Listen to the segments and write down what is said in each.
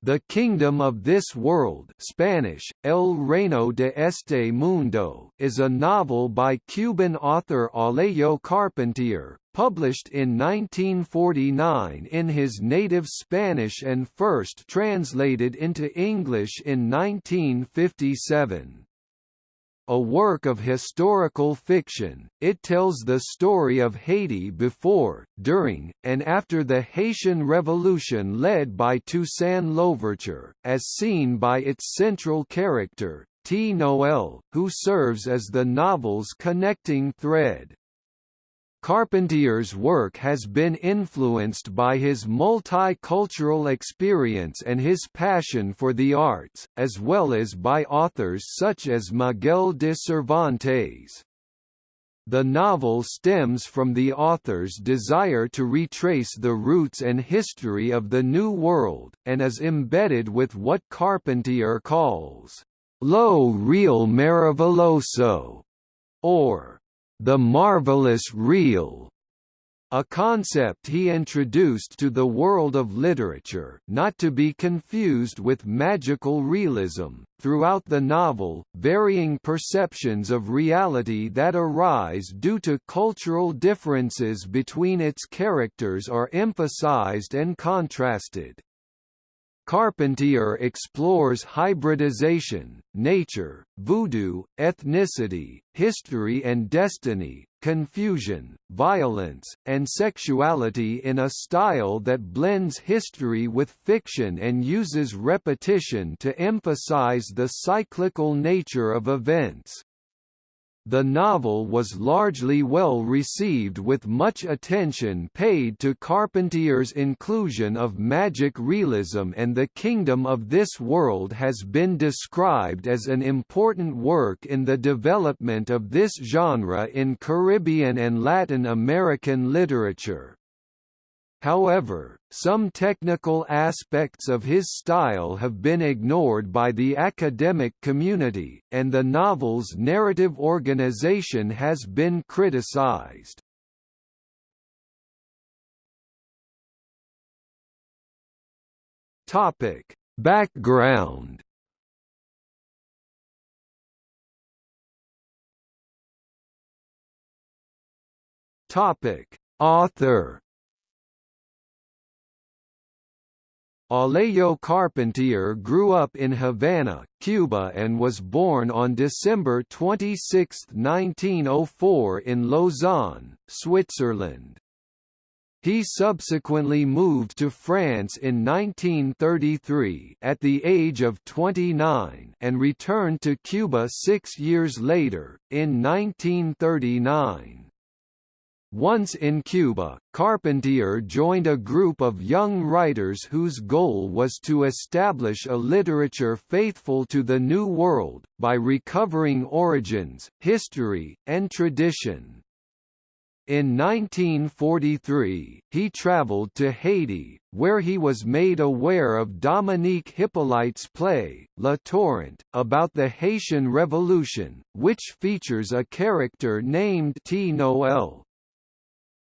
The Kingdom of This World Spanish, El Reino de este Mundo is a novel by Cuban author Alejo Carpentier, published in 1949 in his native Spanish and first translated into English in 1957 a work of historical fiction, it tells the story of Haiti before, during, and after the Haitian Revolution led by Toussaint Louverture, as seen by its central character, Ti Noël, who serves as the novel's connecting thread. Carpentier's work has been influenced by his multicultural experience and his passion for the arts, as well as by authors such as Miguel de Cervantes. The novel stems from the author's desire to retrace the roots and history of the New World, and is embedded with what Carpentier calls, lo real maravilloso, or the marvelous real, a concept he introduced to the world of literature, not to be confused with magical realism. Throughout the novel, varying perceptions of reality that arise due to cultural differences between its characters are emphasized and contrasted. Carpentier explores hybridization, nature, voodoo, ethnicity, history and destiny, confusion, violence, and sexuality in a style that blends history with fiction and uses repetition to emphasize the cyclical nature of events. The novel was largely well received with much attention paid to Carpentier's inclusion of magic realism and the kingdom of this world has been described as an important work in the development of this genre in Caribbean and Latin American literature. However, some technical aspects of his style have been ignored by the academic community, and the novel's narrative organization has been criticized. Topic: Background. Topic: Author Alejo Carpentier grew up in Havana, Cuba and was born on December 26, 1904 in Lausanne, Switzerland. He subsequently moved to France in 1933 at the age of 29 and returned to Cuba six years later, in 1939. Once in Cuba, Carpentier joined a group of young writers whose goal was to establish a literature faithful to the New World, by recovering origins, history, and tradition. In 1943, he traveled to Haiti, where he was made aware of Dominique Hippolyte's play, La Torrent, about the Haitian Revolution, which features a character named Ti Noël.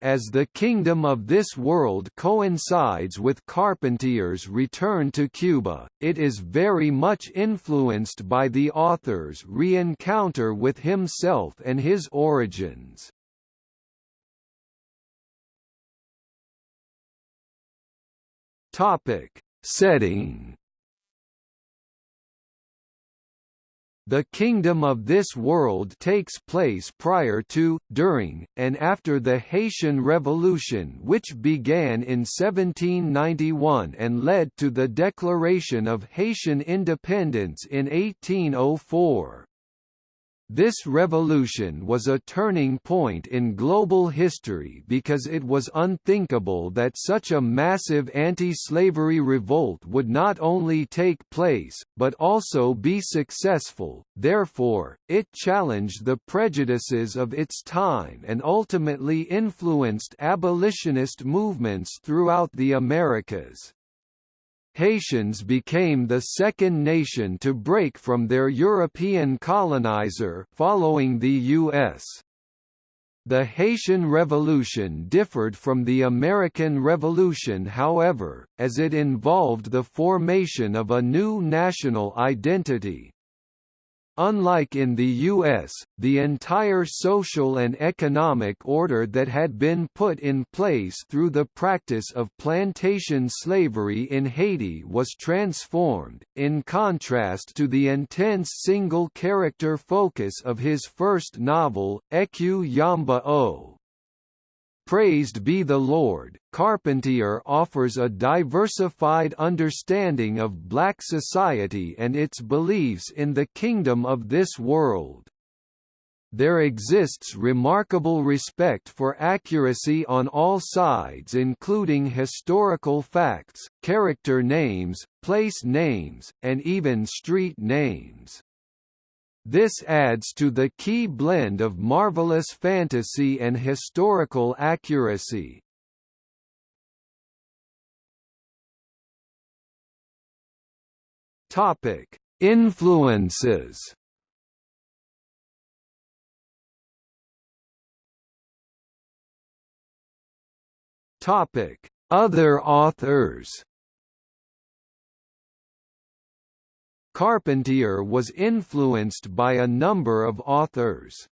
As the kingdom of this world coincides with Carpentier's return to Cuba, it is very much influenced by the author's re-encounter with himself and his origins. Topic: Setting The kingdom of this world takes place prior to, during, and after the Haitian Revolution which began in 1791 and led to the declaration of Haitian independence in 1804. This revolution was a turning point in global history because it was unthinkable that such a massive anti-slavery revolt would not only take place, but also be successful, therefore, it challenged the prejudices of its time and ultimately influenced abolitionist movements throughout the Americas. Haitians became the second nation to break from their European colonizer following the U.S. The Haitian Revolution differed from the American Revolution however, as it involved the formation of a new national identity. Unlike in the U.S., the entire social and economic order that had been put in place through the practice of plantation slavery in Haiti was transformed, in contrast to the intense single-character focus of his first novel, Écue-Yamba-Ó. Praised be the Lord, Carpentier offers a diversified understanding of black society and its beliefs in the kingdom of this world. There exists remarkable respect for accuracy on all sides including historical facts, character names, place names, and even street names. This adds to the key blend of marvelous fantasy and historical accuracy. Topic: Influences. Topic: Other authors. Carpentier was influenced by a number of authors.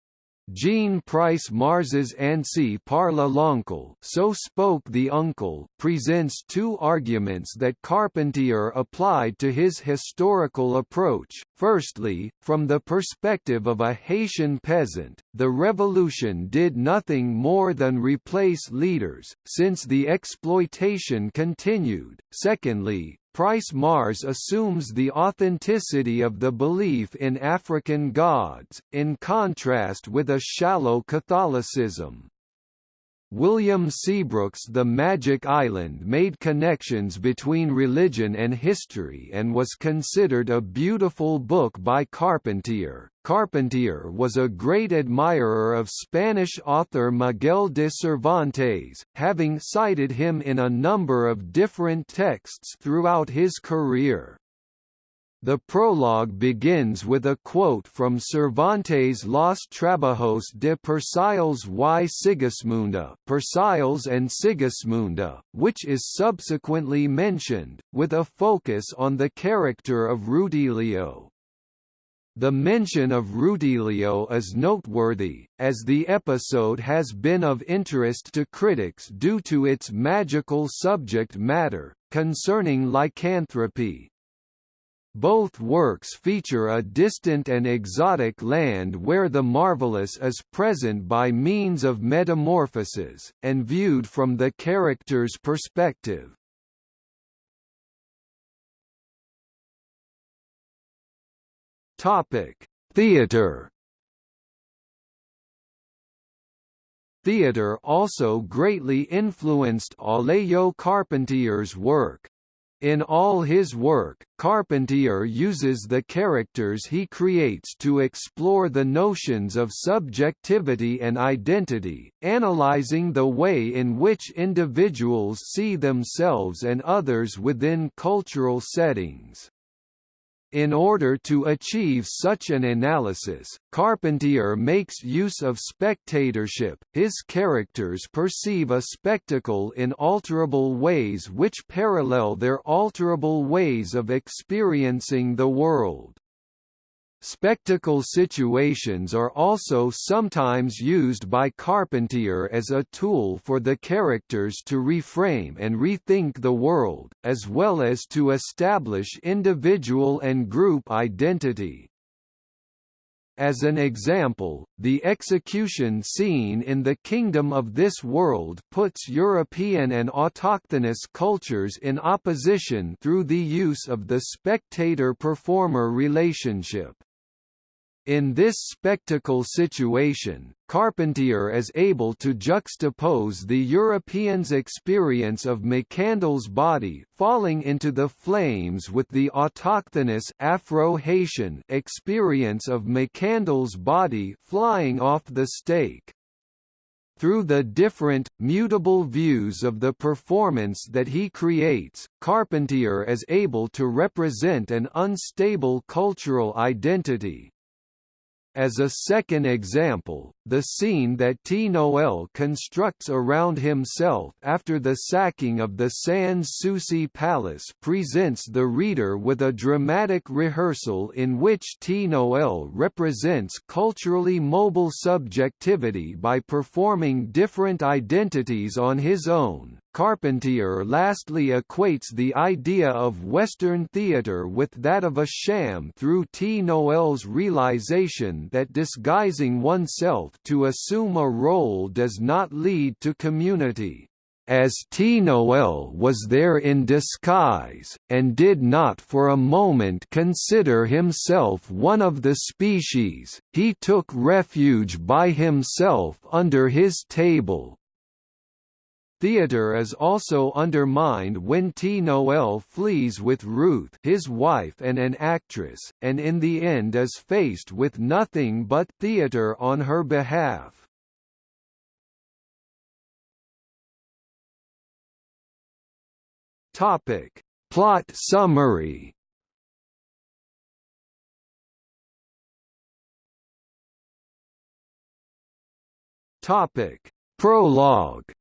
Jean Price Mars's Ainsi parle l'oncle so spoke the uncle presents two arguments that Carpentier applied to his historical approach. Firstly, from the perspective of a Haitian peasant, the revolution did nothing more than replace leaders, since the exploitation continued. Secondly, Price Mars assumes the authenticity of the belief in African gods, in contrast with a shallow Catholicism. William Seabrook's The Magic Island made connections between religion and history and was considered a beautiful book by Carpentier. Carpentier was a great admirer of Spanish author Miguel de Cervantes, having cited him in a number of different texts throughout his career. The prologue begins with a quote from Cervantes' Los Trabajos de Persiles y Sigismunda Persiles and Sigismunda, which is subsequently mentioned, with a focus on the character of Rutilio. The mention of Rutilio is noteworthy, as the episode has been of interest to critics due to its magical subject matter, concerning lycanthropy, both works feature a distant and exotic land where the marvelous is present by means of metamorphoses, and viewed from the character's perspective. Theatre Theatre also greatly influenced Alejo Carpentier's work, in all his work, Carpentier uses the characters he creates to explore the notions of subjectivity and identity, analyzing the way in which individuals see themselves and others within cultural settings. In order to achieve such an analysis, Carpentier makes use of spectatorship, his characters perceive a spectacle in alterable ways which parallel their alterable ways of experiencing the world. Spectacle situations are also sometimes used by Carpentier as a tool for the characters to reframe and rethink the world, as well as to establish individual and group identity. As an example, the execution scene in the Kingdom of this World puts European and autochthonous cultures in opposition through the use of the spectator-performer relationship. In this spectacle situation, Carpentier is able to juxtapose the European's experience of Macandal's body falling into the flames with the autochthonous Afro-Haitian experience of Macandal's body flying off the stake. Through the different, mutable views of the performance that he creates, Carpentier is able to represent an unstable cultural identity, as a second example, the scene that Ti Noël constructs around himself after the sacking of the Sans Souci Palace presents the reader with a dramatic rehearsal in which Ti Noël represents culturally mobile subjectivity by performing different identities on his own, Carpentier lastly equates the idea of Western theatre with that of a sham through Ti Noël's realization that disguising oneself to assume a role does not lead to community. As Ti Noël was there in disguise, and did not for a moment consider himself one of the species, he took refuge by himself under his table, Theatre is also undermined when Ti Noël flees with Ruth his wife and an actress, and in the end is faced with nothing but theatre on her behalf. Topic. Plot summary Topic. Prologue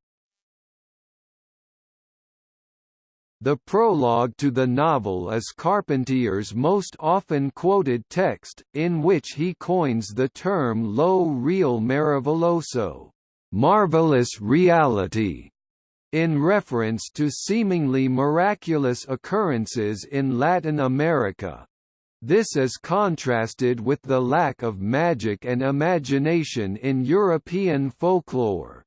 The prologue to the novel is Carpentier's most often quoted text, in which he coins the term lo real maravilloso, marvelous reality, in reference to seemingly miraculous occurrences in Latin America. This is contrasted with the lack of magic and imagination in European folklore.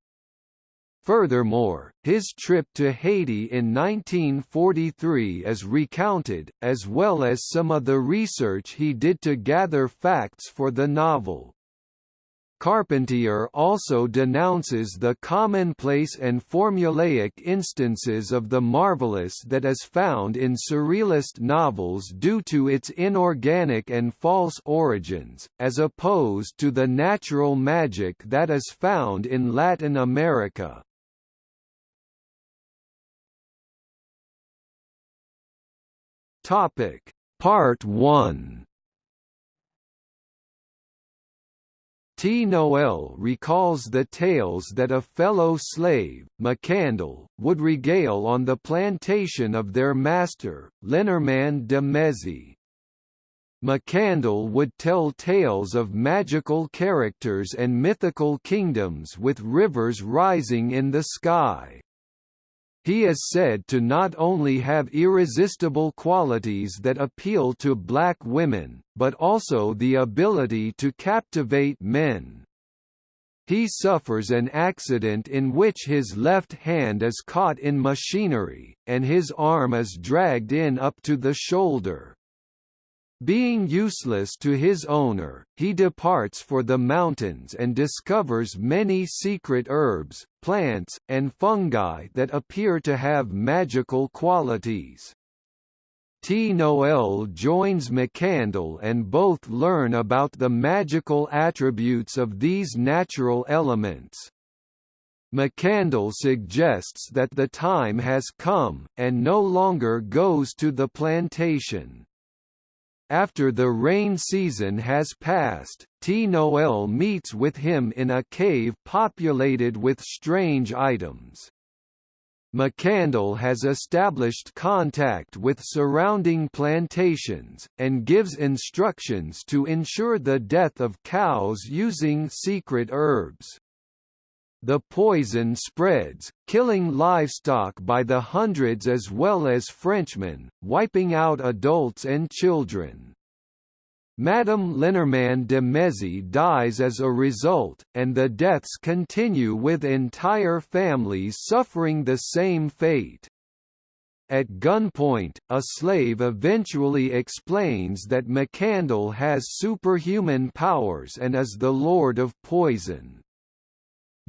Furthermore, his trip to Haiti in 1943 is recounted, as well as some of the research he did to gather facts for the novel. Carpentier also denounces the commonplace and formulaic instances of the marvelous that is found in surrealist novels due to its inorganic and false origins, as opposed to the natural magic that is found in Latin America. Topic Part 1 Ti Noël recalls the tales that a fellow slave, Macandal, would regale on the plantation of their master, Lenormand de Mézy. Macandal would tell tales of magical characters and mythical kingdoms with rivers rising in the sky. He is said to not only have irresistible qualities that appeal to black women, but also the ability to captivate men. He suffers an accident in which his left hand is caught in machinery, and his arm is dragged in up to the shoulder. Being useless to his owner, he departs for the mountains and discovers many secret herbs, plants, and fungi that appear to have magical qualities. Ti Noël joins Macandal and both learn about the magical attributes of these natural elements. Macandal suggests that the time has come, and no longer goes to the plantation. After the rain season has passed, Ti Noël meets with him in a cave populated with strange items. Macandal has established contact with surrounding plantations, and gives instructions to ensure the death of cows using secret herbs. The poison spreads, killing livestock by the hundreds as well as Frenchmen, wiping out adults and children. Madame Lenormand de Mézy dies as a result, and the deaths continue with entire families suffering the same fate. At gunpoint, a slave eventually explains that Macandal has superhuman powers and is the Lord of Poison.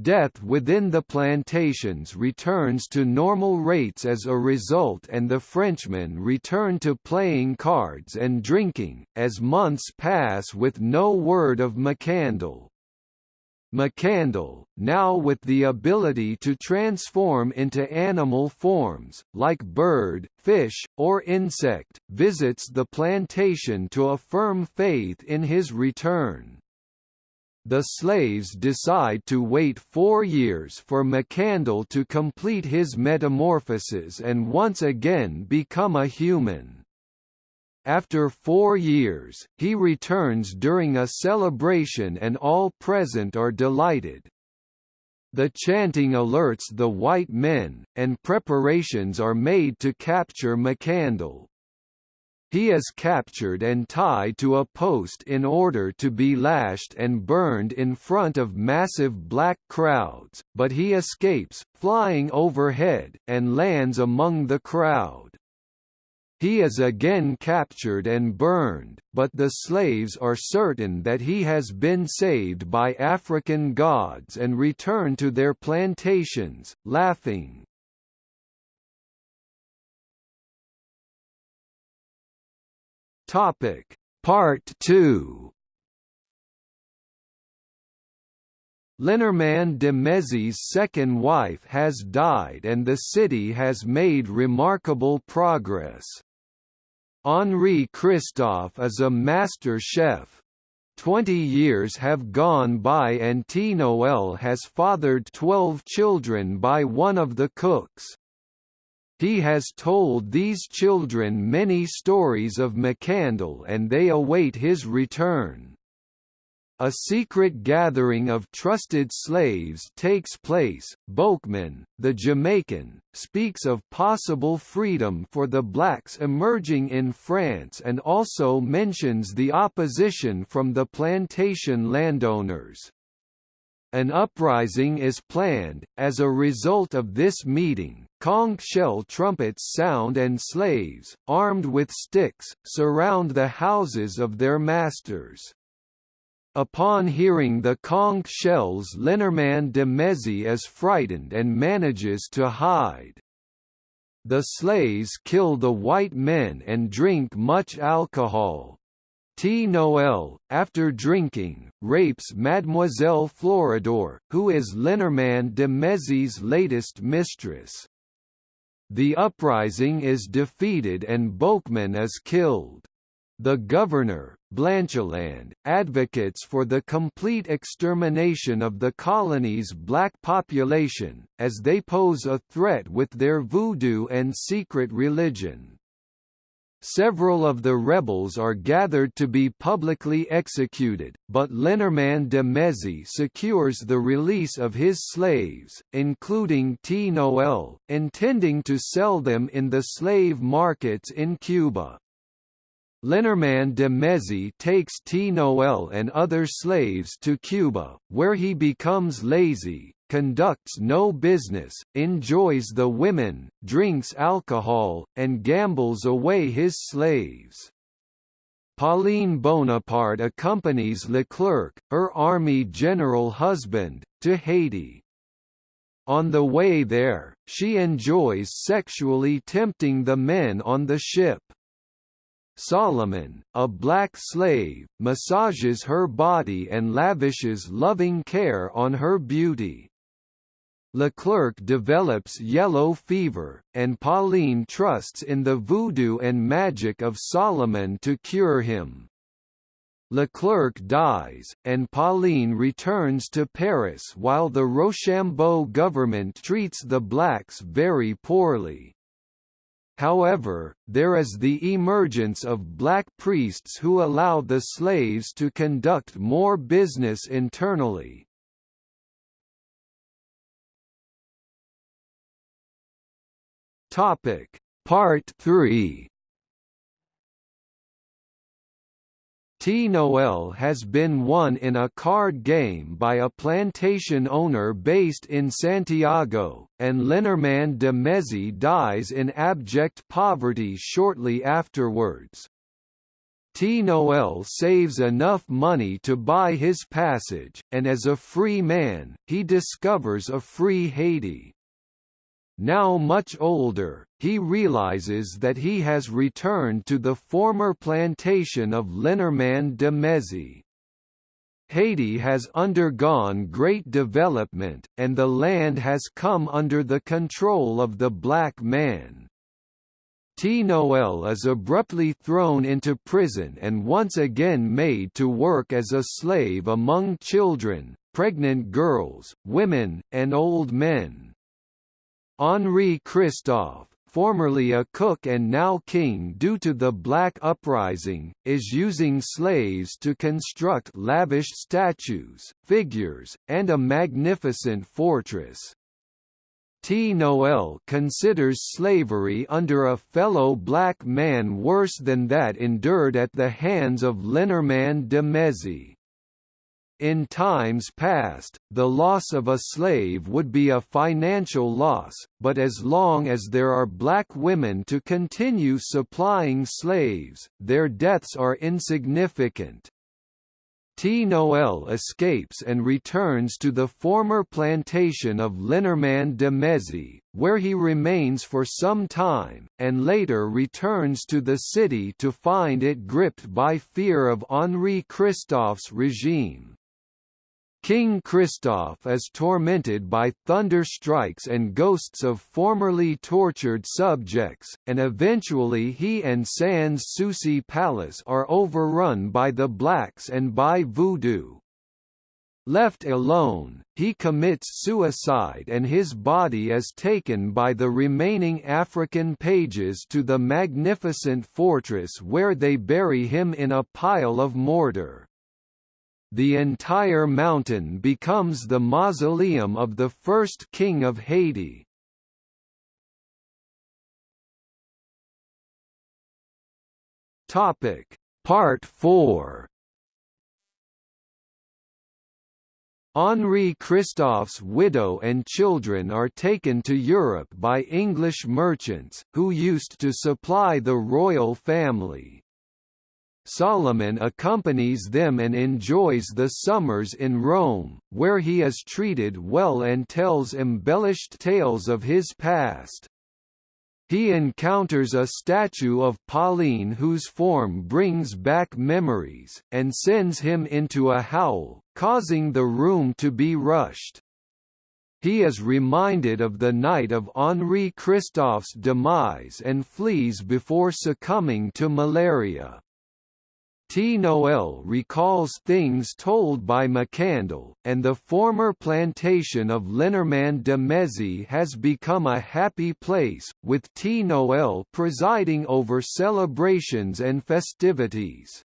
Death within the plantations returns to normal rates as a result and the Frenchmen return to playing cards and drinking, as months pass with no word of Macandal. Macandal, now with the ability to transform into animal forms, like bird, fish, or insect, visits the plantation to affirm faith in his return. The slaves decide to wait four years for Macandal to complete his metamorphosis and once again become a human. After four years, he returns during a celebration and all present are delighted. The chanting alerts the white men, and preparations are made to capture Macandal. He is captured and tied to a post in order to be lashed and burned in front of massive black crowds, but he escapes, flying overhead, and lands among the crowd. He is again captured and burned, but the slaves are certain that he has been saved by African gods and return to their plantations, laughing. Topic Part 2 Lenormand de Mézy's second wife has died and the city has made remarkable progress. Henri Christophe is a master chef. Twenty years have gone by and Ti Noël has fathered twelve children by one of the cooks. He has told these children many stories of Macandal and they await his return. A secret gathering of trusted slaves takes place. Boukman, the Jamaican, speaks of possible freedom for the blacks emerging in France and also mentions the opposition from the plantation landowners. An uprising is planned. As a result of this meeting, conch shell trumpets sound and slaves, armed with sticks, surround the houses of their masters. Upon hearing the conch shells Lenormand de Mézy is frightened and manages to hide. The slaves kill the white men and drink much alcohol, Ti Noël, after drinking, rapes Mademoiselle Floridor, who is Lenormand de Mézy's latest mistress. The uprising is defeated and Boukman is killed. The governor, Blanchelande, advocates for the complete extermination of the colony's black population, as they pose a threat with their voodoo and secret religion. Several of the rebels are gathered to be publicly executed, but Lenormand de Mézy secures the release of his slaves, including Ti Noël, intending to sell them in the slave markets in Cuba. Lenormand de Mézy takes Ti Noël and other slaves to Cuba, where he becomes lazy, conducts no business, enjoys the women, drinks alcohol, and gambles away his slaves. Pauline Bonaparte accompanies Leclerc, her army general husband, to Haiti. On the way there, she enjoys sexually tempting the men on the ship. Solomon, a black slave, massages her body and lavishes loving care on her beauty. Leclerc develops yellow fever, and Pauline trusts in the voodoo and magic of Solomon to cure him. Leclerc dies, and Pauline returns to Paris while the Rochambeau government treats the blacks very poorly. However, there is the emergence of black priests who allow the slaves to conduct more business internally, Topic. Part 3 Ti Noël has been won in a card game by a plantation owner based in Santiago, and Lenormand de Mézy dies in abject poverty shortly afterwards. Ti Noël saves enough money to buy his passage, and as a free man, he discovers a free Haiti. Now much older, he realizes that he has returned to the former plantation of Lenormand de Mézy. Haiti has undergone great development, and the land has come under the control of the black man. Ti Noël is abruptly thrown into prison and once again made to work as a slave among children, pregnant girls, women, and old men. Henri Christophe, formerly a cook and now king due to the Black Uprising, is using slaves to construct lavish statues, figures, and a magnificent fortress. Ti Noël considers slavery under a fellow black man worse than that endured at the hands of Lenormand de Mézy. In times past, the loss of a slave would be a financial loss, but as long as there are black women to continue supplying slaves, their deaths are insignificant. Ti Noël escapes and returns to the former plantation of Lenormand de Mézy, where he remains for some time, and later returns to the city to find it gripped by fear of Henri Christophe's regime. King Christophe is tormented by thunder strikes and ghosts of formerly tortured subjects, and eventually he and Sans Souci Palace are overrun by the blacks and by voodoo. Left alone, he commits suicide and his body is taken by the remaining African pages to the magnificent fortress where they bury him in a pile of mortar the entire mountain becomes the mausoleum of the first king of Haiti. Topic Part 4 Henri Christophe's widow and children are taken to Europe by English merchants, who used to supply the royal family. Solomon accompanies them and enjoys the summers in Rome, where he is treated well and tells embellished tales of his past. He encounters a statue of Pauline whose form brings back memories, and sends him into a howl, causing the room to be rushed. He is reminded of the night of Henri Christophe's demise and flees before succumbing to malaria. Ti Noël recalls things told by Macandal, and the former plantation of Lenormand de Mézy has become a happy place, with Ti Noël presiding over celebrations and festivities.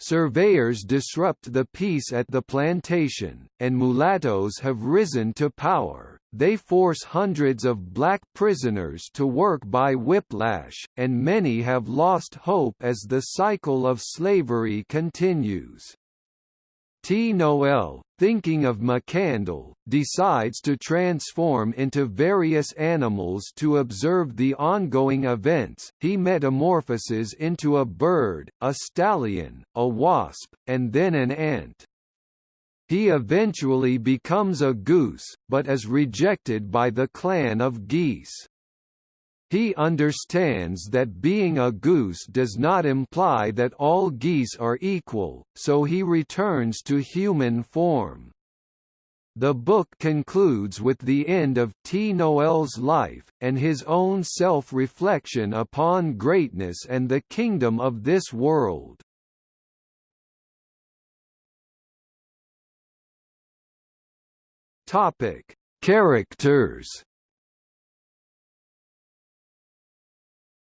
Surveyors disrupt the peace at the plantation, and mulattoes have risen to power they force hundreds of black prisoners to work by whiplash, and many have lost hope as the cycle of slavery continues. Ti Noël, thinking of Macandal, decides to transform into various animals to observe the ongoing events. He metamorphoses into a bird, a stallion, a wasp, and then an ant. He eventually becomes a goose, but is rejected by the clan of geese. He understands that being a goose does not imply that all geese are equal, so he returns to human form. The book concludes with the end of Ti Noël's life, and his own self-reflection upon greatness and the kingdom of this world. Topic: Characters.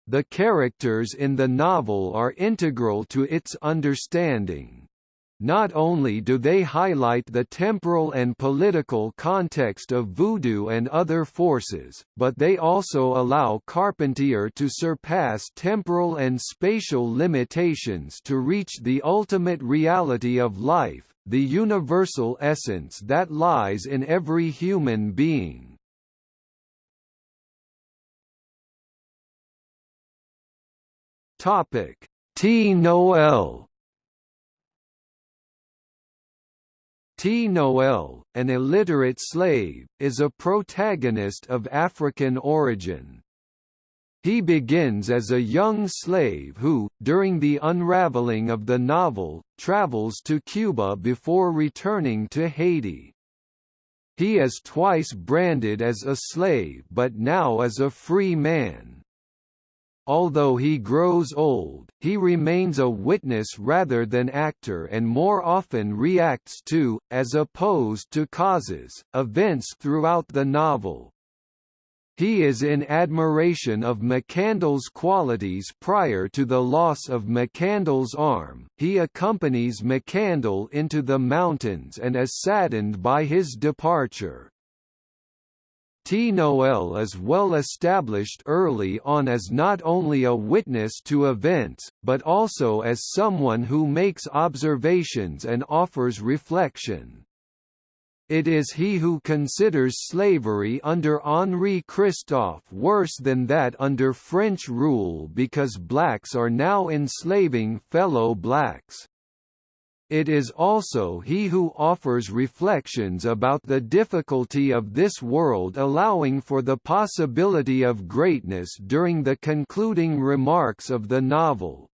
The characters in the novel are integral to its understanding. Not only do they highlight the temporal and political context of voodoo and other forces, but they also allow Carpentier to surpass temporal and spatial limitations to reach the ultimate reality of life, the universal essence that lies in every human being. Topic: Ti Noël. Ti Noël, an illiterate slave, is a protagonist of African origin. He begins as a young slave who, during the unraveling of the novel, travels to Cuba before returning to Haiti. He is twice branded as a slave but now as a free man. although he grows old, he remains a witness rather than actor and more often reacts to, as opposed to causes, events throughout the novel. He is in admiration of Macandal's qualities prior to the loss of Macandal's arm. He accompanies Macandal into the mountains and is saddened by his departure. Ti Noël is well established early on as not only a witness to events, but also as someone who makes observations and offers reflection. It is he who considers slavery under Henri Christophe worse than that under French rule because blacks are now enslaving fellow blacks. It is also he who offers reflections about the difficulty of this world allowing for the possibility of greatness during the concluding remarks of the novel.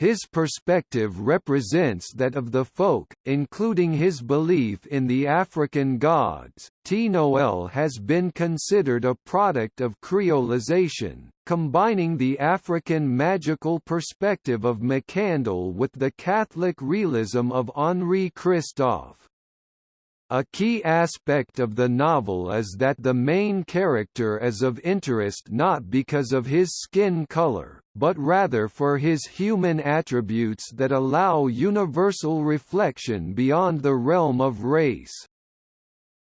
His perspective represents that of the folk, including his belief in the African gods. Ti Noël has been considered a product of creolization, combining the African magical perspective of Macandal with the Catholic realism of Henri Christophe. A key aspect of the novel is that the main character is of interest not because of his skin color, but rather for his human attributes that allow universal reflection beyond the realm of race.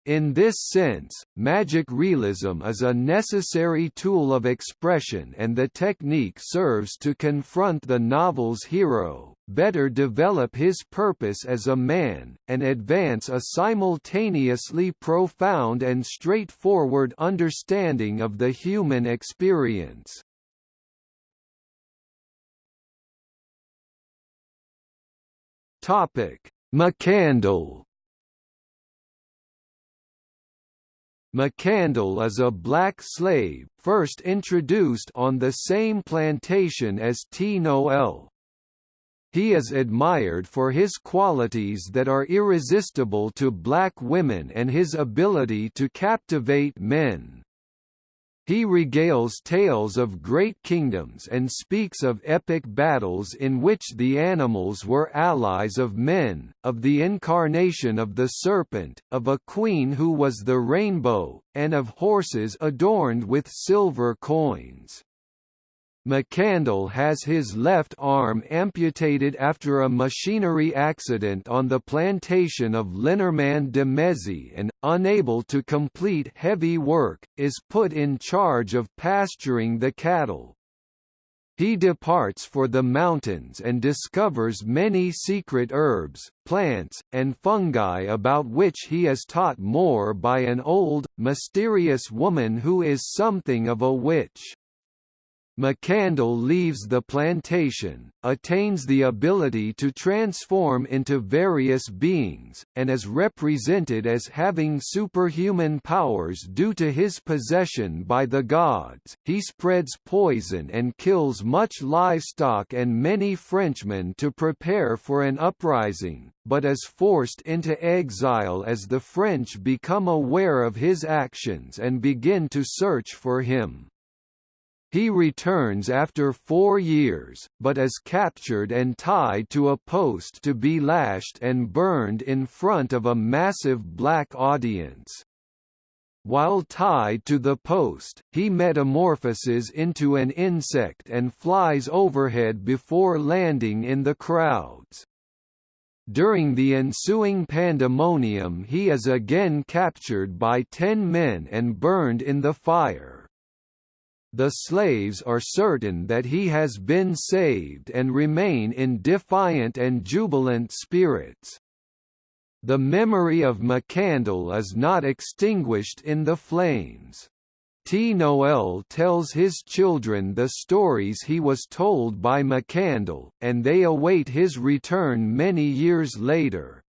In this sense, magic realism is a necessary tool of expression and the technique serves to confront the novel's hero, better develop his purpose as a man, and advance a simultaneously profound and straightforward understanding of the human experience. Macandal Macandal is a black slave, first introduced on the same plantation as Ti Noël. He is admired for his qualities that are irresistible to black women and his ability to captivate men. He regales tales of great kingdoms and speaks of epic battles in which the animals were allies of men, of the incarnation of the serpent, of a queen who was the rainbow, and of horses adorned with silver coins. Macandal has his left arm amputated after a machinery accident on the plantation of Lenormand de Mézy and, unable to complete heavy work, is put in charge of pasturing the cattle. He departs for the mountains and discovers many secret herbs, plants, and fungi about which he is taught more by an old, mysterious woman who is something of a witch. Macandal leaves the plantation, attains the ability to transform into various beings, and is represented as having superhuman powers due to his possession by the gods. He spreads poison and kills much livestock and many Frenchmen to prepare for an uprising, but is forced into exile as the French become aware of his actions and begin to search for him. He returns after four years, but is captured and tied to a post to be lashed and burned in front of a massive black audience. While tied to the post, he metamorphoses into an insect and flies overhead before landing in the crowds. During the ensuing pandemonium he is again captured by ten men and burned in the fire. The slaves are certain that he has been saved and remain in defiant and jubilant spirits. The memory of Macandal is not extinguished in the flames. Ti Noël tells his children the stories he was told by Macandal, and they await his return many years later.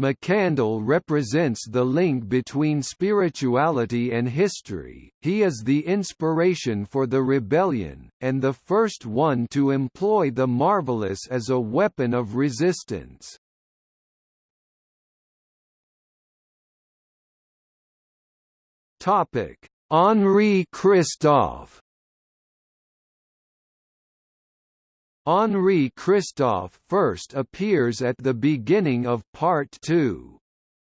Macandal represents the link between spirituality and history, he is the inspiration for the rebellion, and the first one to employ the marvelous as a weapon of resistance. Henri Christophe Henri Christophe first appears at the beginning of Part 2.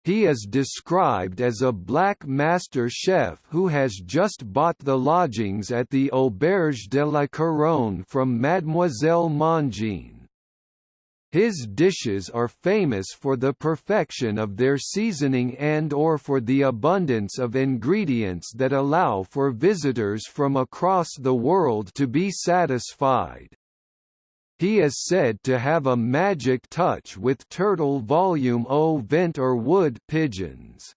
He is described as a black master chef who has just bought the lodgings at the Auberge de la Couronne from Mademoiselle Mangin. His dishes are famous for the perfection of their seasoning and or for the abundance of ingredients that allow for visitors from across the world to be satisfied. He is said to have a magic touch with turtle volume O vent or wood pigeons.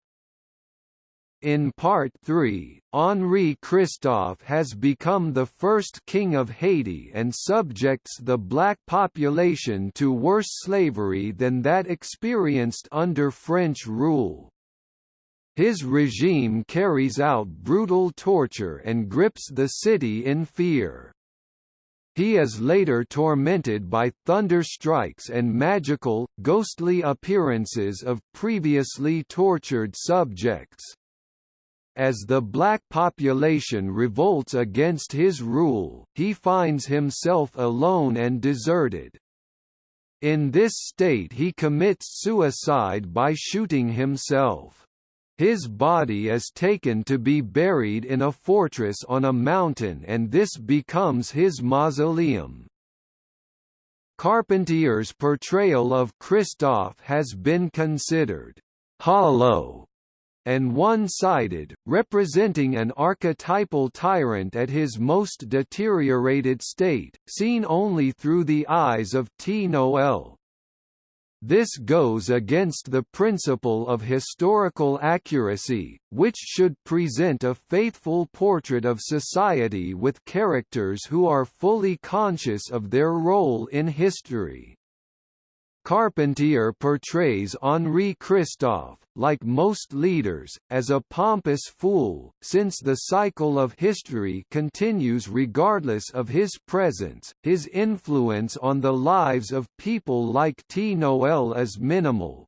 In Part 3, Henri Christophe has become the first king of Haiti and subjects the black population to worse slavery than that experienced under French rule. His regime carries out brutal torture and grips the city in fear. He is later tormented by thunder strikes and magical, ghostly appearances of previously tortured subjects. As the black population revolts against his rule, he finds himself alone and deserted. In this state he commits suicide by shooting himself. His body is taken to be buried in a fortress on a mountain and this becomes his mausoleum. Carpentier's portrayal of Christophe has been considered hollow and one-sided, representing an archetypal tyrant at his most deteriorated state, seen only through the eyes of Ti Noël. This goes against the principle of historical accuracy, which should present a faithful portrait of society with characters who are fully conscious of their role in history. Carpentier portrays Henri Christophe, like most leaders, as a pompous fool, since the cycle of history continues regardless of his presence, his influence on the lives of people like Ti Noël is minimal.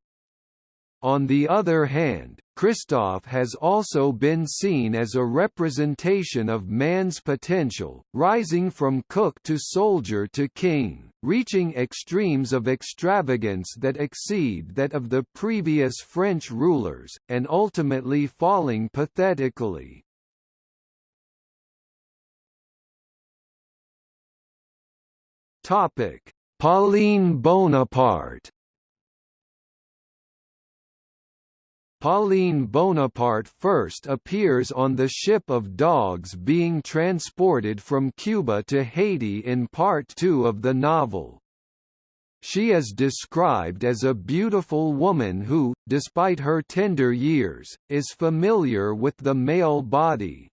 On the other hand, Christophe has also been seen as a representation of man's potential, rising from cook to soldier to king, reaching extremes of extravagance that exceed that of the previous French rulers, and ultimately falling pathetically. Pauline Bonaparte Pauline Bonaparte first appears on the ship of dogs being transported from Cuba to Haiti in Part 2 of the novel. She is described as a beautiful woman who, despite her tender years, is familiar with the male body.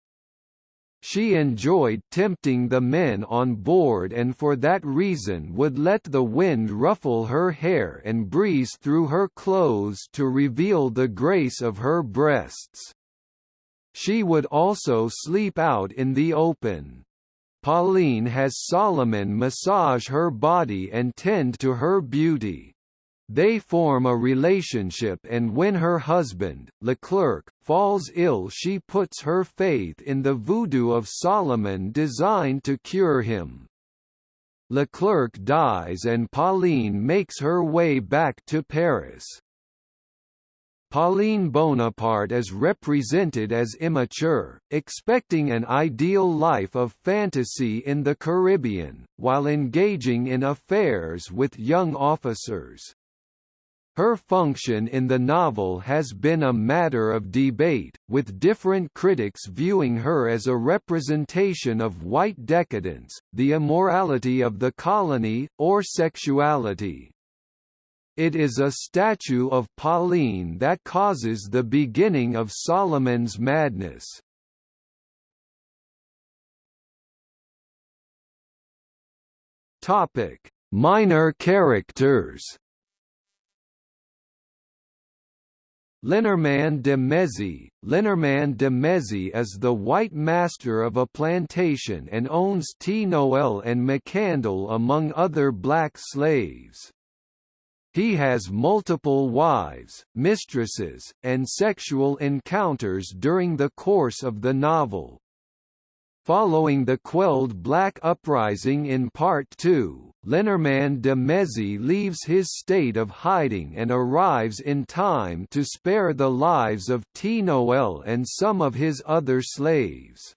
She enjoyed tempting the men on board and for that reason would let the wind ruffle her hair and breeze through her clothes to reveal the grace of her breasts. She would also sleep out in the open. Pauline has Solomon massage her body and tend to her beauty. They form a relationship and when her husband, Leclerc, falls ill she puts her faith in the voodoo of Solomon designed to cure him. Leclerc dies and Pauline makes her way back to Paris. Pauline Bonaparte is represented as immature, expecting an ideal life of fantasy in the Caribbean, while engaging in affairs with young officers. Her function in the novel has been a matter of debate, with different critics viewing her as a representation of white decadence, the immorality of the colony, or sexuality. It is a statue of Pauline that causes the beginning of Solomon's madness. Minor characters Lenormand de Mézy Lenormand de Mézy is the white master of a plantation and owns Ti Noël and Macandal among other black slaves. He has multiple wives, mistresses, and sexual encounters during the course of the novel. Following the quelled Black Uprising in Part 2, Lenormand de Mézy leaves his state of hiding and arrives in time to spare the lives of Ti Noël and some of his other slaves.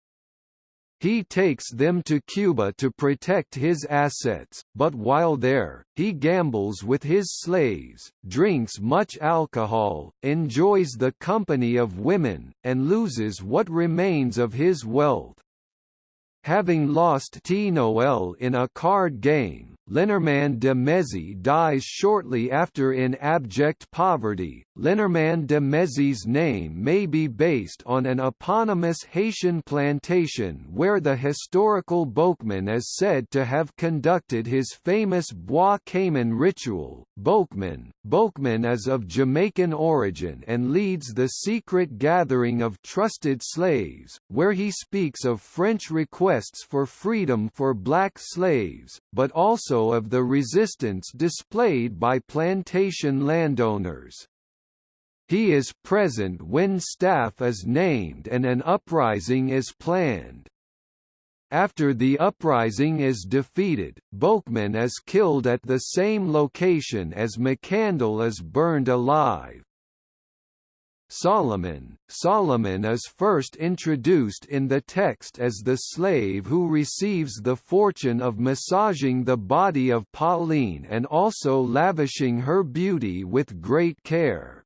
He takes them to Cuba to protect his assets, but while there, he gambles with his slaves, drinks much alcohol, enjoys the company of women, and loses what remains of his wealth. Having lost Ti Noël in a card game, Lenormand de Mézy dies shortly after in abject poverty. Lenormand de Mézy's name may be based on an eponymous Haitian plantation where the historical Bokman is said to have conducted his famous Bois Cayman ritual. Bokman, Bokman is of Jamaican origin and leads the secret gathering of trusted slaves, where he speaks of French requests for freedom for black slaves, but also of the resistance displayed by plantation landowners. He is present when staff is named and an uprising is planned. After the uprising is defeated, Bokman is killed at the same location as Macandal is burned alive. Solomon Solomon is first introduced in the text as the slave who receives the fortune of massaging the body of Pauline and also lavishing her beauty with great care.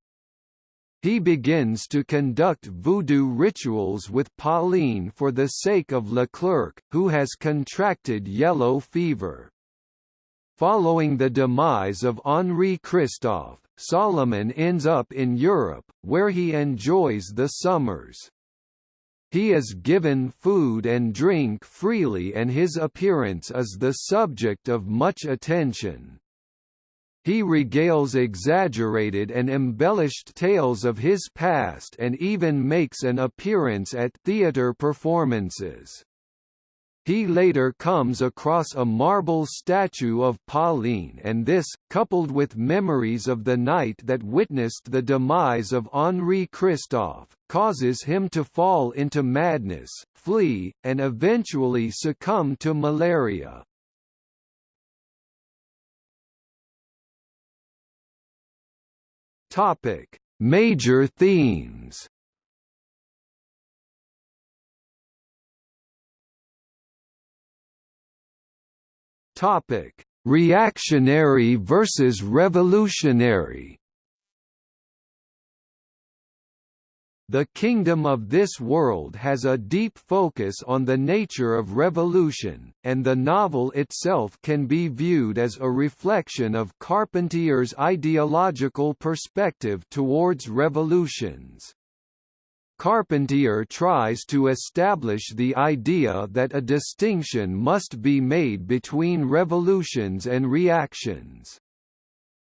He begins to conduct voodoo rituals with Pauline for the sake of Leclerc, who has contracted yellow fever. Following the demise of Henri Christophe, Solomon ends up in Europe, where he enjoys the summers. He is given food and drink freely and his appearance is the subject of much attention. He regales exaggerated and embellished tales of his past and even makes an appearance at theatre performances. He later comes across a marble statue of Pauline and this, coupled with memories of the night that witnessed the demise of Henri Christophe, causes him to fall into madness, flee, and eventually succumb to malaria. Major themes. Topic: Reactionary versus revolutionary. The kingdom of this world has a deep focus on the nature of revolution, and the novel itself can be viewed as a reflection of Carpentier's ideological perspective towards revolutions. Carpentier tries to establish the idea that a distinction must be made between revolutions and reactions.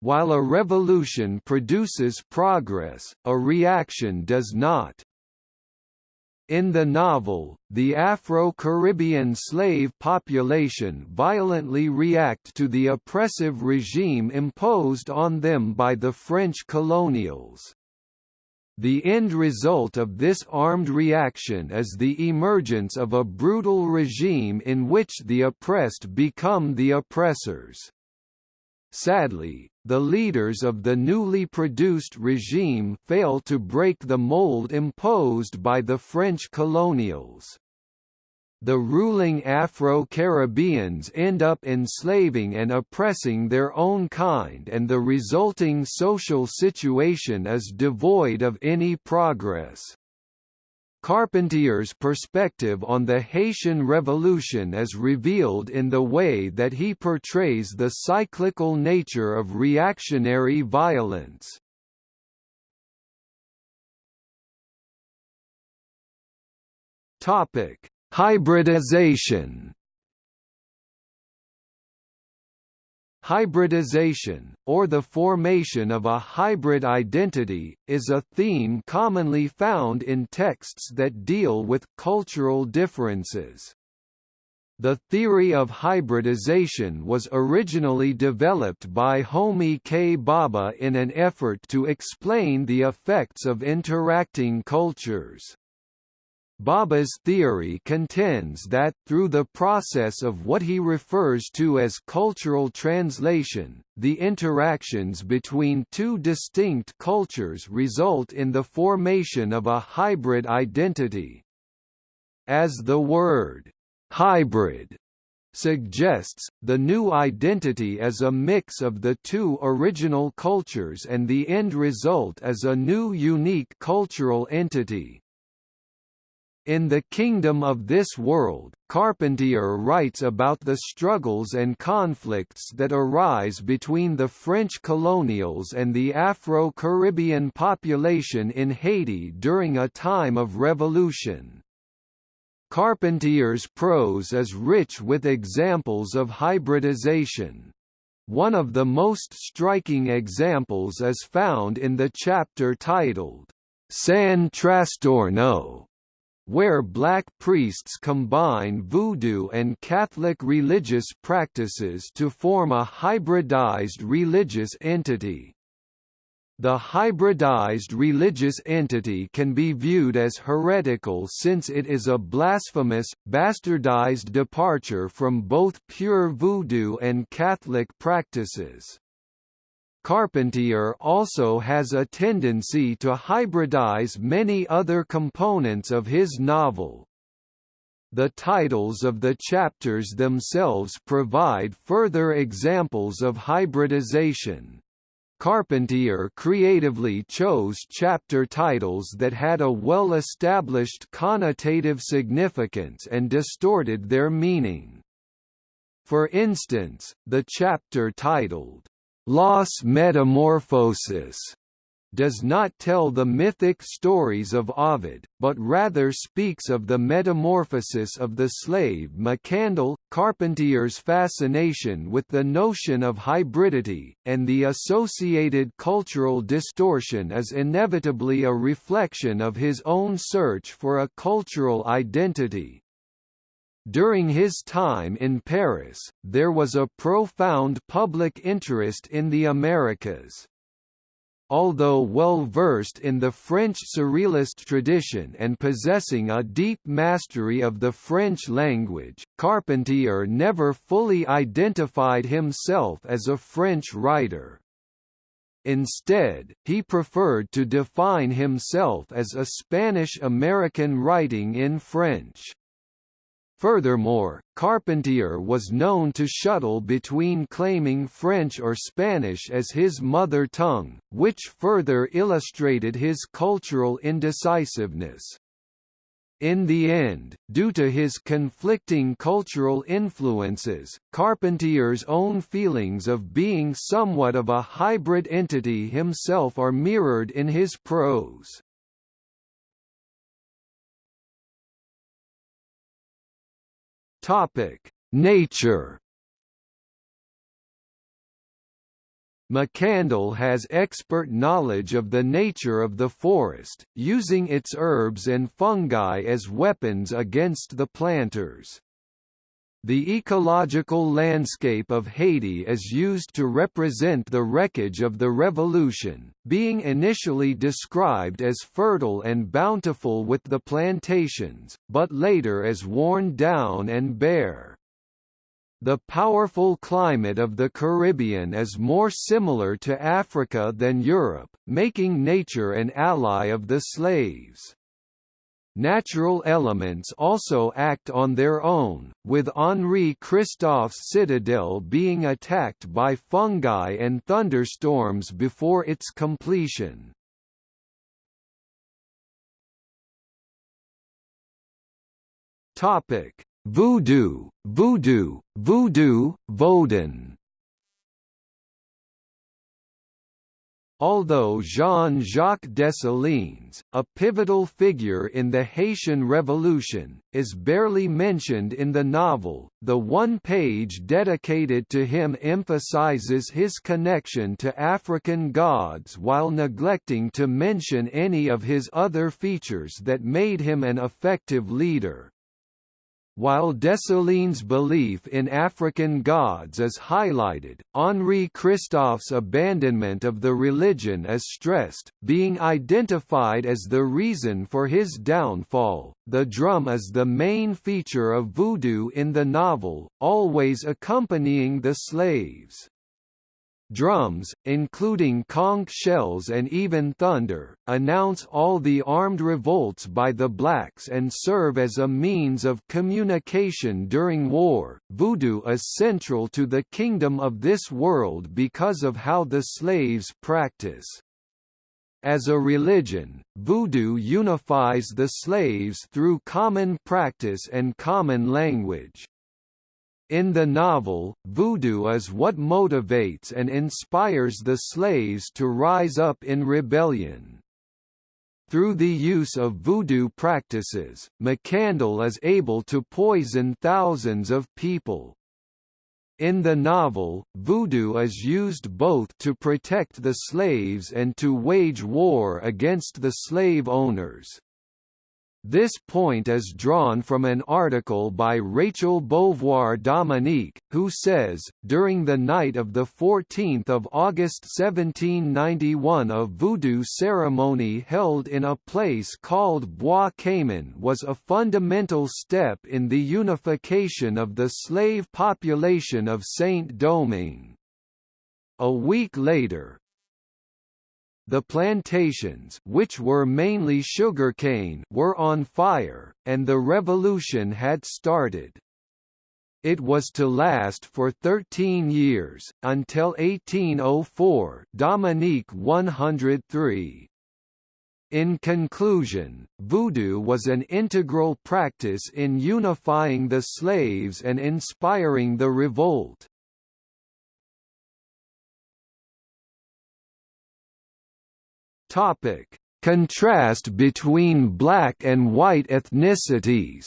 While a revolution produces progress, a reaction does not. In the novel, the Afro-Caribbean slave population violently react to the oppressive regime imposed on them by the French colonials. The end result of this armed reaction is the emergence of a brutal regime in which the oppressed become the oppressors. Sadly, the leaders of the newly produced regime fail to break the mold imposed by the French colonials the ruling Afro-Caribbeans end up enslaving and oppressing their own kind and the resulting social situation is devoid of any progress. Carpentier's perspective on the Haitian Revolution is revealed in the way that he portrays the cyclical nature of reactionary violence. Hybridization Hybridization, or the formation of a hybrid identity, is a theme commonly found in texts that deal with cultural differences. The theory of hybridization was originally developed by Homi K. Bhabha in an effort to explain the effects of interacting cultures. Bhabha's theory contends that, through the process of what he refers to as cultural translation, the interactions between two distinct cultures result in the formation of a hybrid identity. As the word, hybrid suggests, the new identity is a mix of the two original cultures and the end result is a new unique cultural entity. In The Kingdom of This World, Carpentier writes about the struggles and conflicts that arise between the French colonials and the Afro-Caribbean population in Haiti during a time of revolution. Carpentier's prose is rich with examples of hybridization. One of the most striking examples is found in the chapter titled, San Trastorno, where black priests combine voodoo and Catholic religious practices to form a hybridized religious entity. The hybridized religious entity can be viewed as heretical since it is a blasphemous, bastardized departure from both pure voodoo and Catholic practices. Carpentier also has a tendency to hybridize many other components of his novel. The titles of the chapters themselves provide further examples of hybridization. Carpentier creatively chose chapter titles that had a well-established connotative significance and distorted their meaning. For instance, the chapter titled, Las Metamorfosis does not tell the mythic stories of Ovid, but rather speaks of the metamorphosis of the slave Macandal. Carpentier's fascination with the notion of hybridity, and the associated cultural distortion is inevitably a reflection of his own search for a cultural identity, during his time in Paris, there was a profound public interest in the Americas. Although well versed in the French Surrealist tradition and possessing a deep mastery of the French language, Carpentier never fully identified himself as a French writer. Instead, he preferred to define himself as a Spanish-American writing in French. Furthermore, Carpentier was known to shuttle between claiming French or Spanish as his mother tongue, which further illustrated his cultural indecisiveness. In the end, due to his conflicting cultural influences, Carpentier's own feelings of being somewhat of a hybrid entity himself are mirrored in his prose. Topic: Nature. Macandal has expert knowledge of the nature of the forest, using its herbs and fungi as weapons against the planters. The ecological landscape of Haiti is used to represent the wreckage of the revolution, being initially described as fertile and bountiful with the plantations, but later as worn down and bare. The powerful climate of the Caribbean is more similar to Africa than Europe, making nature an ally of the slaves. Natural elements also act on their own, with Henri Christophe's citadel being attacked by fungi and thunderstorms before its completion. Voodoo, voodoo, voodoo, Vodun Although Jean-Jacques Dessalines, a pivotal figure in the Haitian Revolution, is barely mentioned in the novel, the one page dedicated to him emphasizes his connection to African gods while neglecting to mention any of his other features that made him an effective leader. While Dessalines' belief in African gods is highlighted, Henri Christophe's abandonment of the religion is stressed, being identified as the reason for his downfall. The drum is the main feature of voodoo in the novel, always accompanying the slaves. Drums, including conch shells and even thunder, announce all the armed revolts by the blacks and serve as a means of communication during war. Voodoo is central to the kingdom of this world because of how the slaves practice. As a religion, Voodoo unifies the slaves through common practice and common language. In the novel, voodoo is what motivates and inspires the slaves to rise up in rebellion. Through the use of voodoo practices, Macandal is able to poison thousands of people. In the novel, voodoo is used both to protect the slaves and to wage war against the slave owners. This point is drawn from an article by Rachel Beauvoir Dominique, who says, during the night of 14 August 1791 a voodoo ceremony held in a place called Bois Cayman was a fundamental step in the unification of the slave population of Saint-Domingue. A week later, the plantations which were mainly sugarcane were on fire, and the revolution had started. It was to last for 13 years, until 1804 Dominique 103. In conclusion, voodoo was an integral practice in unifying the slaves and inspiring the revolt. Topic: Contrast between black and white ethnicities.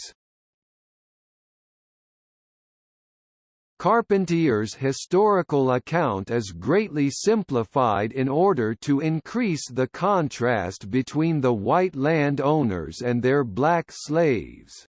Carpentier's historical account is greatly simplified in order to increase the contrast between the white landowners and their black slaves.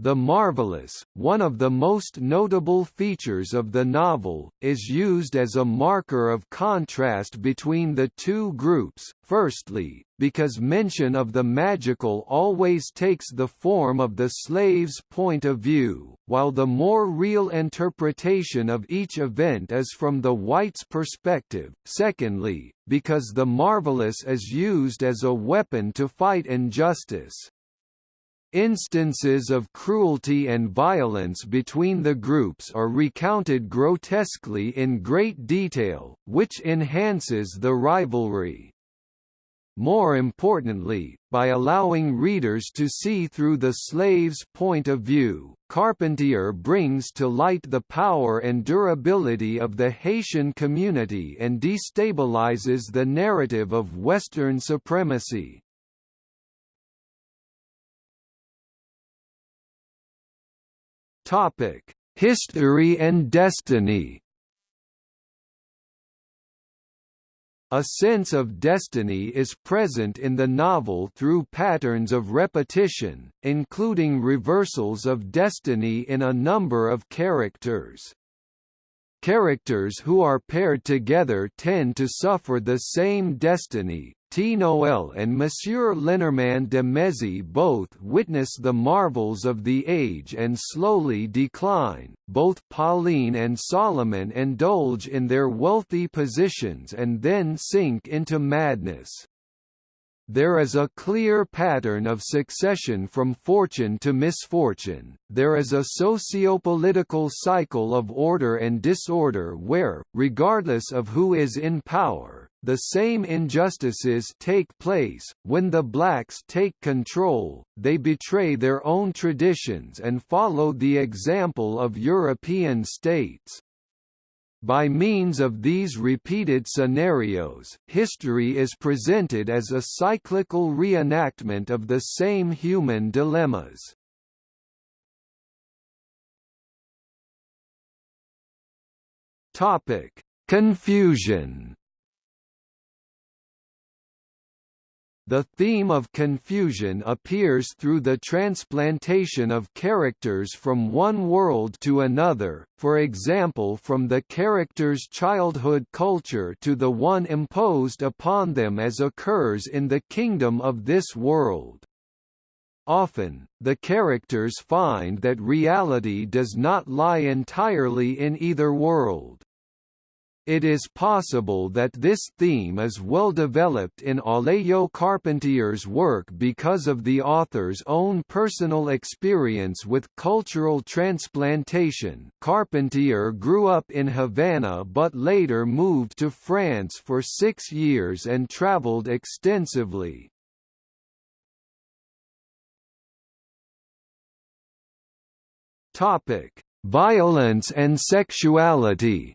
The marvelous, one of the most notable features of the novel, is used as a marker of contrast between the two groups, firstly, because mention of the magical always takes the form of the slave's point of view, while the more real interpretation of each event is from the white's perspective, secondly, because the marvelous is used as a weapon to fight injustice. Instances of cruelty and violence between the groups are recounted grotesquely in great detail, which enhances the rivalry. More importantly, by allowing readers to see through the slave's point of view, Carpentier brings to light the power and durability of the Haitian community and destabilizes the narrative of Western supremacy. Topic: History and destiny. A sense of destiny is present in the novel through patterns of repetition, including reversals of destiny in a number of characters. Characters who are paired together tend to suffer the same destiny. Noel and Monsieur Lenormand de Mézy both witness the marvels of the age and slowly decline. Both Pauline and Solomon indulge in their wealthy positions and then sink into madness. There is a clear pattern of succession from fortune to misfortune, there is a socio-political cycle of order and disorder where, regardless of who is in power, the same injustices take place, when the blacks take control, they betray their own traditions and follow the example of European states. By means of these repeated scenarios, history is presented as a cyclical reenactment of the same human dilemmas. Topic: Confusion The theme of confusion appears through the transplantation of characters from one world to another, for example from the character's childhood culture to the one imposed upon them as occurs in the kingdom of this world. Often, the characters find that reality does not lie entirely in either world. It is possible that this theme is well developed in Alejo Carpentier's work because of the author's own personal experience with cultural transplantation. Carpentier grew up in Havana but later moved to France for six years and traveled extensively. Topic: Violence and sexuality.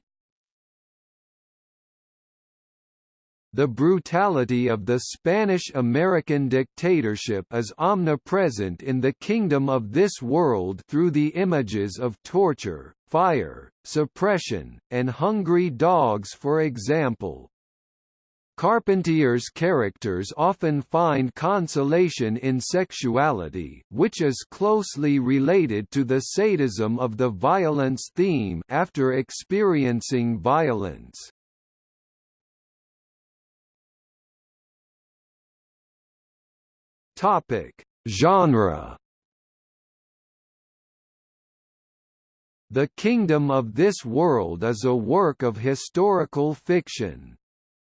The brutality of the Spanish-American dictatorship is omnipresent in the kingdom of this world through the images of torture, fire, suppression, and hungry dogs for example. Carpentier's characters often find consolation in sexuality which is closely related to the sadism of the violence theme after experiencing violence. Topic: Genre. The Kingdom of This World is a work of historical fiction.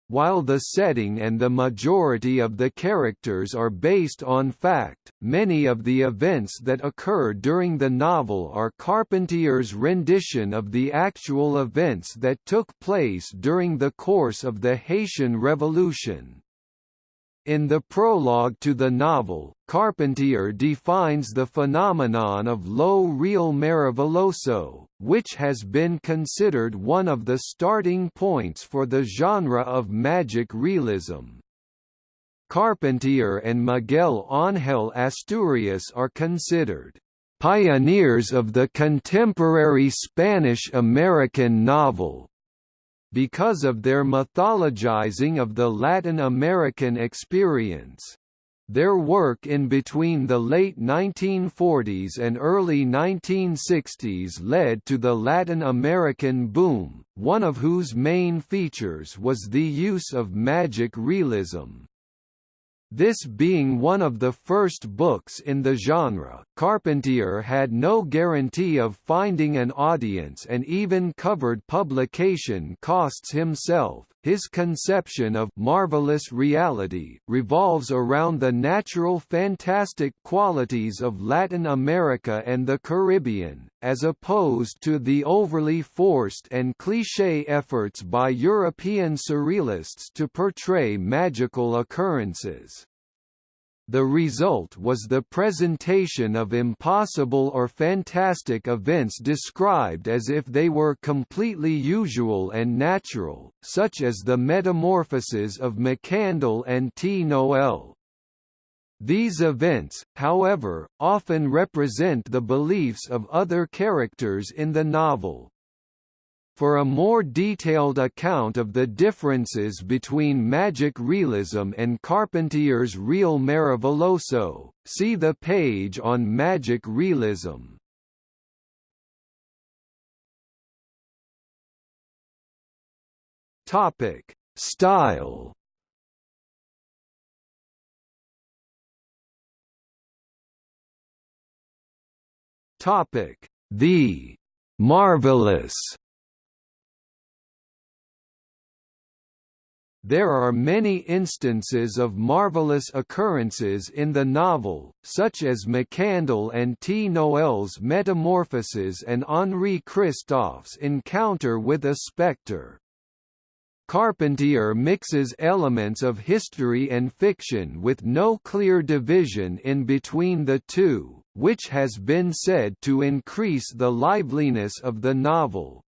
While the setting and the majority of the characters are based on fact, many of the events that occur during the novel are Carpentier's rendition of the actual events that took place during the course of the Haitian Revolution. In the prologue to the novel, Carpentier defines the phenomenon of lo real maravilloso, which has been considered one of the starting points for the genre of magic realism. Carpentier and Miguel Ángel Asturias are considered pioneers of the contemporary Spanish-American novel, because of their mythologizing of the Latin American experience. Their work in between the late 1940s and early 1960s led to the Latin American boom, one of whose main features was the use of magic realism. This being one of the first books in the genre, Carpentier had no guarantee of finding an audience and even covered publication costs himself. His conception of marvelous reality revolves around the natural fantastic qualities of Latin America and the Caribbean, as opposed to the overly forced and cliché efforts by European surrealists to portray magical occurrences. The result was the presentation of impossible or fantastic events described as if they were completely usual and natural, such as the metamorphoses of Macandal and Ti Noël. These events, however, often represent the beliefs of other characters in the novel. For a more detailed account of the differences between magic realism and Carpentier's real Maravilloso, see the page on magic realism. Topic: Style. Topic: The marvelous There are many instances of marvelous occurrences in the novel, such as Macandal and Ti Noël's metamorphoses and Henri Christophe's encounter with a spectre. Carpentier mixes elements of history and fiction with no clear division in between the two, which has been said to increase the liveliness of the novel.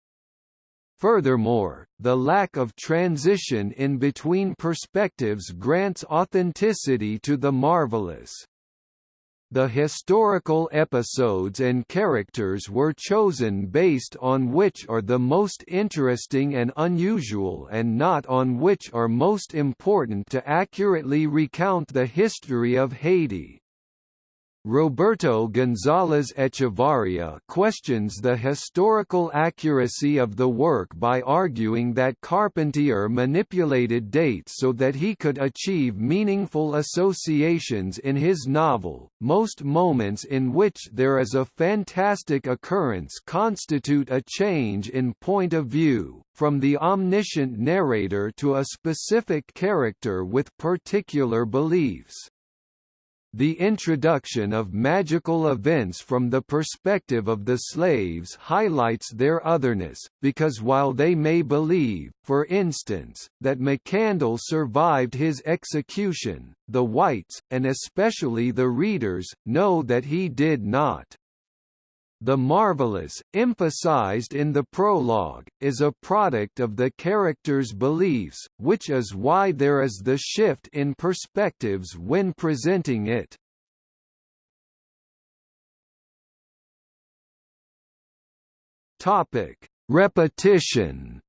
Furthermore, the lack of transition in between perspectives grants authenticity to the marvelous. The historical episodes and characters were chosen based on which are the most interesting and unusual and not on which are most important to accurately recount the history of Haiti. Roberto González Echevarría questions the historical accuracy of the work by arguing that Carpentier manipulated dates so that he could achieve meaningful associations in his novel. Most moments in which there is a fantastic occurrence constitute a change in point of view, from the omniscient narrator to a specific character with particular beliefs. The introduction of magical events from the perspective of the slaves highlights their otherness, because while they may believe, for instance, that Macandal survived his execution, the whites, and especially the readers, know that he did not. The marvelous, emphasized in the prologue, is a product of the character's beliefs, which is why there is the shift in perspectives when presenting it. Topic: Repetition.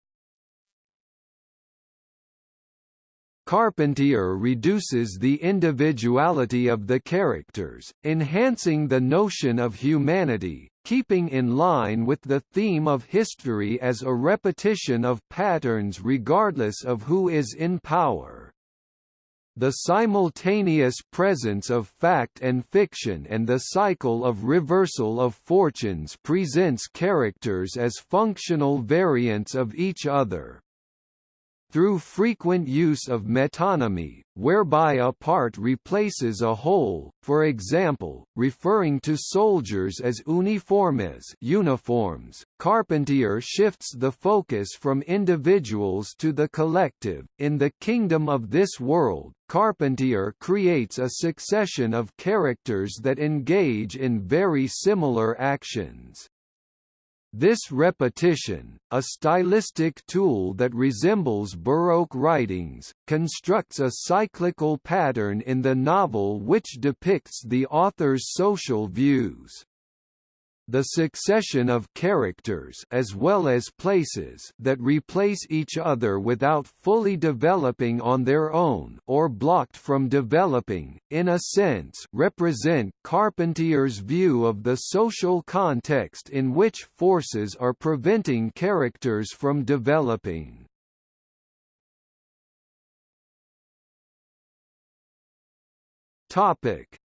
Carpentier reduces the individuality of the characters, enhancing the notion of humanity, keeping in line with the theme of history as a repetition of patterns regardless of who is in power. The simultaneous presence of fact and fiction and the cycle of reversal of fortunes presents characters as functional variants of each other through frequent use of metonymy, whereby a part replaces a whole, for example, referring to soldiers as uniformes uniforms, Carpentier shifts the focus from individuals to the collective. In the kingdom of this world, Carpentier creates a succession of characters that engage in very similar actions. This repetition, a stylistic tool that resembles Baroque writings, constructs a cyclical pattern in the novel which depicts the author's social views the succession of characters as well as places that replace each other without fully developing on their own or blocked from developing, in a sense represent Carpentier's view of the social context in which forces are preventing characters from developing.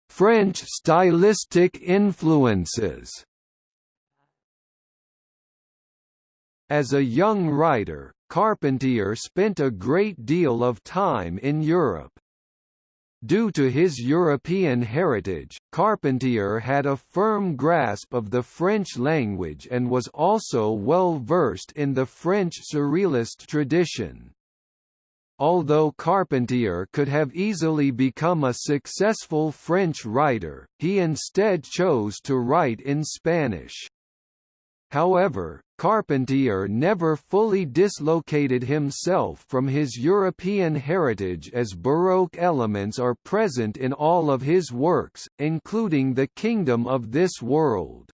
French stylistic influences As a young writer, Carpentier spent a great deal of time in Europe. Due to his European heritage, Carpentier had a firm grasp of the French language and was also well versed in the French Surrealist tradition. Although Carpentier could have easily become a successful French writer, he instead chose to write in Spanish. However, Carpentier never fully dislocated himself from his European heritage as Baroque elements are present in all of his works, including The Kingdom of This World.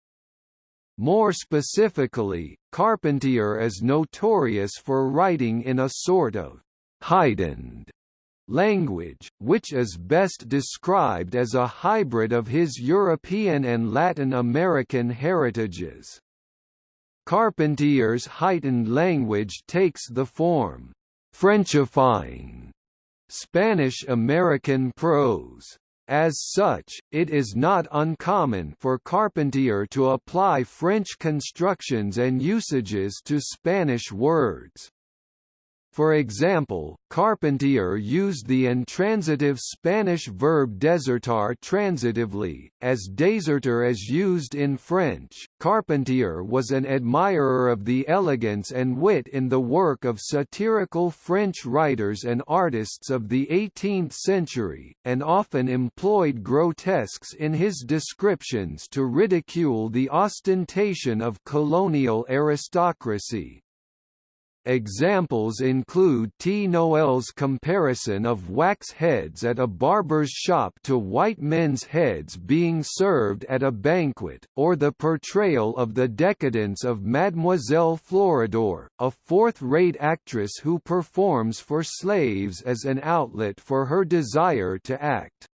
More specifically, Carpentier is notorious for writing in a sort of heightened language, which is best described as a hybrid of his European and Latin American heritages. Carpentier's heightened language takes the form Frenchifying Spanish-American prose. As such, it is not uncommon for Carpentier to apply French constructions and usages to Spanish words. For example, Carpentier used the intransitive Spanish verb desertar transitively, as deserter as used in French. Carpentier was an admirer of the elegance and wit in the work of satirical French writers and artists of the 18th century, and often employed grotesques in his descriptions to ridicule the ostentation of colonial aristocracy. Examples include Ti Noël's comparison of wax heads at a barber's shop to white men's heads being served at a banquet, or the portrayal of the decadence of Mademoiselle Floridor, a fourth-rate actress who performs for slaves as an outlet for her desire to act.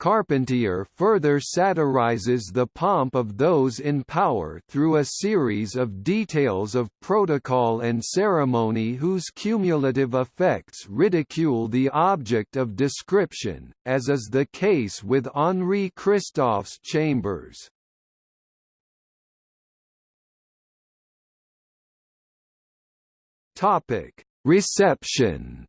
Carpentier further satirizes the pomp of those in power through a series of details of protocol and ceremony whose cumulative effects ridicule the object of description, as is the case with Henri Christophe's chambers. Reception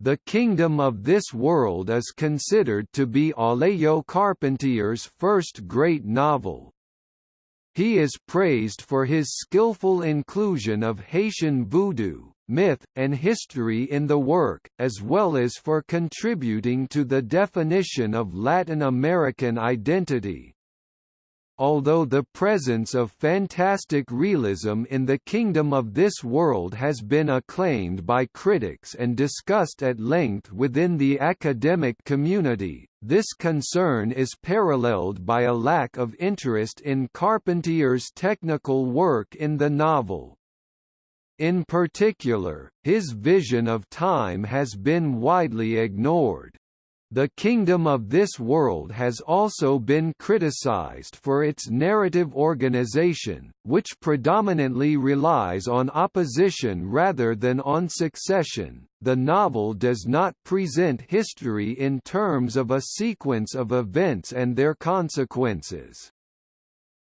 The Kingdom of This World is considered to be Alejo Carpentier's first great novel. He is praised for his skillful inclusion of Haitian voodoo, myth, and history in the work, as well as for contributing to the definition of Latin American identity, Although the presence of fantastic realism in the kingdom of this world has been acclaimed by critics and discussed at length within the academic community, this concern is paralleled by a lack of interest in Carpentier's technical work in the novel. In particular, his vision of time has been widely ignored. The kingdom of this world has also been criticized for its narrative organization, which predominantly relies on opposition rather than on succession. The novel does not present history in terms of a sequence of events and their consequences.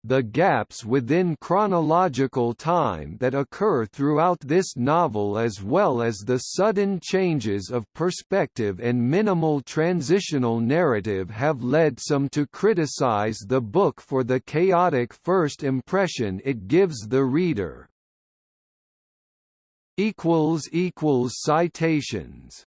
The gaps within chronological time that occur throughout this novel as well as the sudden changes of perspective and minimal transitional narrative have led some to criticize the book for the chaotic first impression it gives the reader. Citations